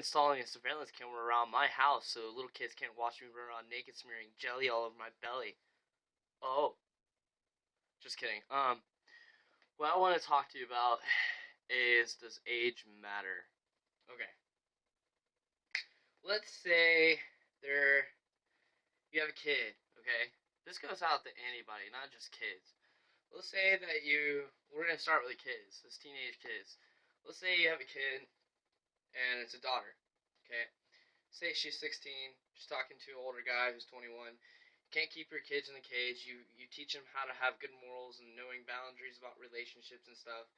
installing a surveillance camera around my house so little kids can't watch me run around naked smearing jelly all over my belly. Oh. Just kidding. Um, what I want to talk to you about is does age matter? Okay. Let's say there you have a kid, okay? This goes out to anybody, not just kids. Let's say that you we're gonna start with the kids, this teenage kids. Let's say you have a kid and it's a daughter. Okay? Say she's 16, she's talking to an older guy who's 21. You can't keep your kids in the cage. You you teach them how to have good morals and knowing boundaries about relationships and stuff.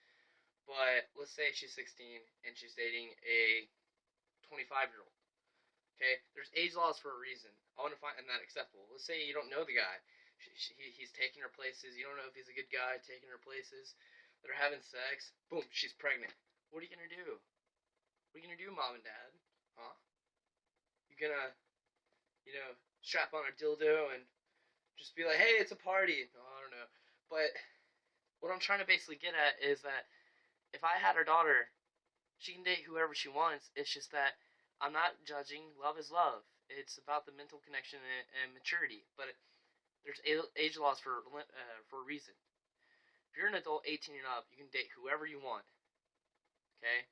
But let's say she's 16 and she's dating a 25 year old. Okay, there's age laws for a reason. I want to find that acceptable. Let's say you don't know the guy. She, she, he's taking her places. You don't know if he's a good guy taking her places. They're having sex. Boom, she's pregnant. What are you gonna do? What are you gonna do, mom and dad? Huh? You gonna, you know, strap on a dildo and just be like, hey, it's a party? No, I don't know. But what I'm trying to basically get at is that if I had her daughter, she can date whoever she wants. It's just that I'm not judging. Love is love. It's about the mental connection and, and maturity. But there's age laws for uh, for a reason. If you're an adult, 18 and up, you can date whoever you want. Okay.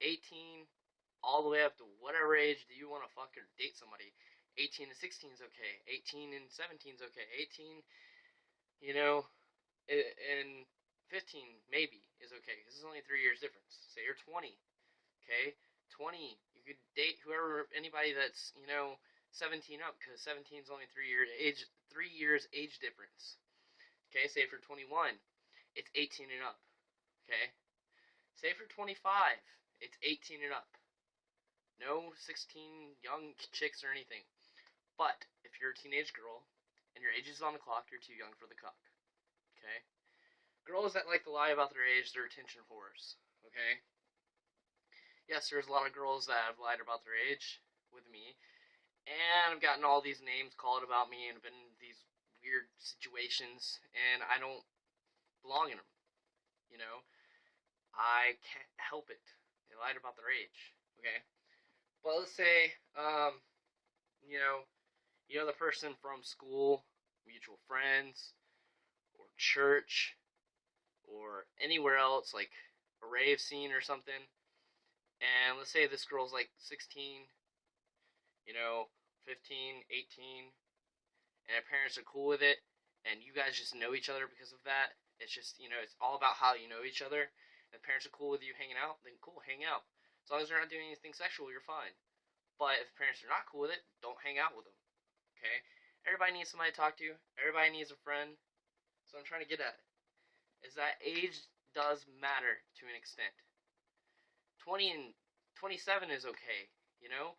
18 all the way up to whatever age do you want to fuck or date somebody. 18 to 16 is okay. 18 and 17 is okay. 18, you know, and 15 maybe is okay. This is only three years difference. Say you're 20, okay? 20, you could date whoever, anybody that's you know 17 up, because 17 is only three years age, three years age difference. Okay, say for 21, it's 18 and up. Okay, say for 25, it's 18 and up. No 16 young chicks or anything. But if you're a teenage girl and your age is on the clock, you're too young for the cuck. Okay? Girls that like to lie about their age, they're attention whores. Okay? Yes, there's a lot of girls that have lied about their age with me. And I've gotten all these names called about me and been in these weird situations. And I don't belong in them. You know? I can't help it. They lied about their age. Okay? But let's say, um, you know, you know the person from school, mutual friends, or church, or anywhere else, like a rave scene or something. And let's say this girl's like 16, you know, 15, 18, and her parents are cool with it, and you guys just know each other because of that. It's just, you know, it's all about how you know each other. If parents are cool with you hanging out, then cool, hang out. As long as they're not doing anything sexual, you're fine. But if parents are not cool with it, don't hang out with them. Okay? Everybody needs somebody to talk to. Everybody needs a friend. So I'm trying to get at is that age does matter to an extent. 20 and 27 is okay, you know?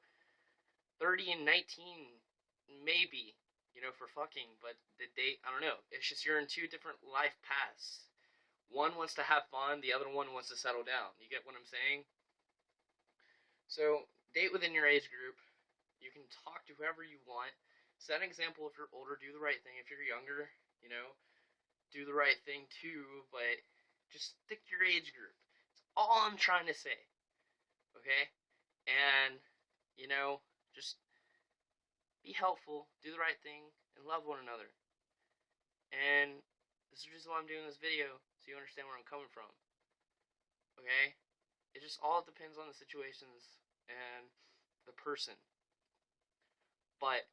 30 and 19 maybe, you know, for fucking, but the date, I don't know. It's just you're in two different life paths. One wants to have fun, the other one wants to settle down. You get what I'm saying? So, date within your age group. You can talk to whoever you want. Set an example if you're older, do the right thing. If you're younger, you know, do the right thing too, but just stick to your age group. That's all I'm trying to say. Okay? And, you know, just be helpful, do the right thing, and love one another. And this is just why I'm doing this video, so you understand where I'm coming from. Okay? It just all depends on the situations and the person. But,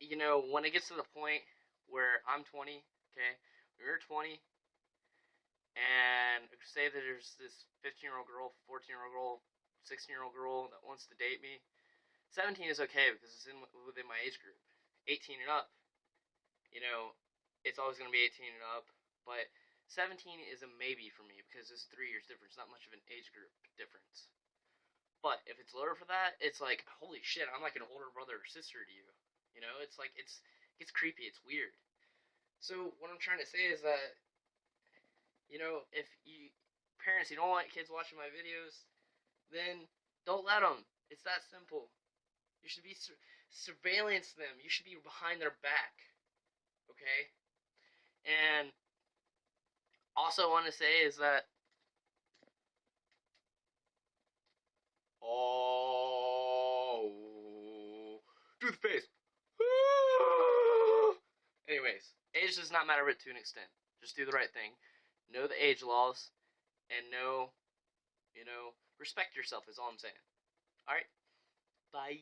you know, when it gets to the point where I'm 20, okay, you're 20, and say that there's this 15 year old girl, 14 year old girl, 16 year old girl that wants to date me, 17 is okay because it's in within my age group. 18 and up, you know, it's always going to be 18 and up. But 17 is a maybe for me because it's three years difference, not much of an age group difference. But if it's lower for that, it's like holy shit, I'm like an older brother or sister to you. You know, it's like it's it's creepy, it's weird. So what I'm trying to say is that you know, if you parents you don't want kids watching my videos, then don't let them. It's that simple. You should be sur- surveillance them. You should be behind their back. Okay? And also want to say is that oh, toothpaste. Anyways, age does not matter, but to an extent, just do the right thing. Know the age laws, and know, you know, respect yourself. Is all I'm saying. All right, bye.